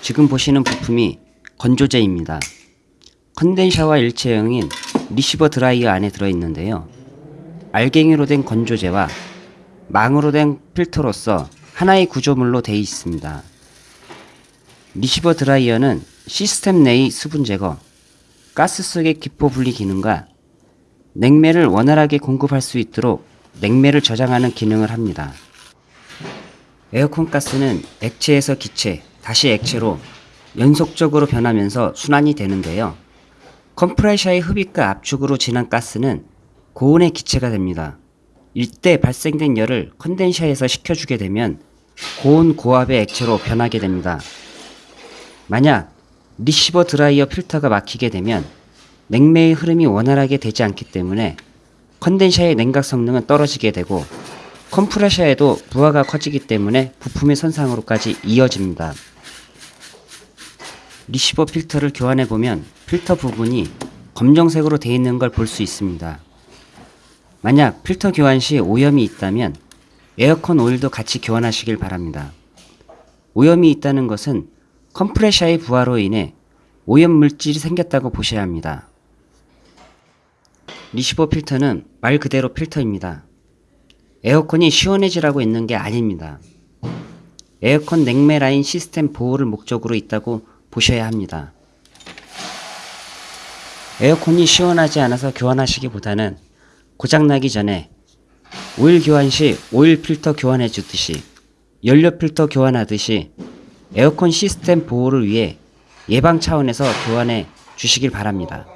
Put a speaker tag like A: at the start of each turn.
A: 지금 보시는 부품이 건조제입니다. condenser와 일체형인 receiver drier 안에 들어있는데요. 알갱이로 된 건조제와 망으로 된 필터로서 하나의 구조물로 되어 있습니다. receiver drier는 시스템 내의 수분 제거, 가스 속의 기포 분리 기능과 냉매를 원활하게 공급할 수 있도록 냉매를 저장하는 기능을 합니다. 에어컨 가스는 액체에서 기체, 다시 액체로 연속적으로 변하면서 순환이 되는데요. 컴프레셔의 흡입과 압축으로 진한 가스는 고온의 기체가 됩니다. 이때 발생된 열을 condenser에서 식혀주게 되면 고온 고압의 액체로 변하게 됩니다. 만약 receiver drier 필터가 막히게 되면 냉매의 흐름이 원활하게 되지 않기 때문에 condenser의 냉각 성능은 떨어지게 되고 컴프레셔에도 부하가 커지기 때문에 부품의 손상으로까지 이어집니다. 리시버 필터를 교환해 보면 필터 부분이 검정색으로 되어 있는 걸 볼 수 있습니다. 만약 필터 교환 시 오염이 있다면 에어컨 오일도 같이 교환하시길 바랍니다. 오염이 있다는 것은 컴프레셔의 부하로 인해 오염 물질이 생겼다고 보셔야 합니다. 리시버 필터는 말 그대로 필터입니다. 에어컨이 시원해지라고 있는 게 아닙니다. 에어컨 냉매 라인 시스템 보호를 목적으로 있다고 보셔야 합니다. 에어컨이 시원하지 않아서 교환하시기보다는 고장나기 전에 오일 교환 시 오일 필터 교환해 주듯이 연료 필터 교환하듯이 에어컨 시스템 보호를 위해 예방 차원에서 교환해 주시길 바랍니다.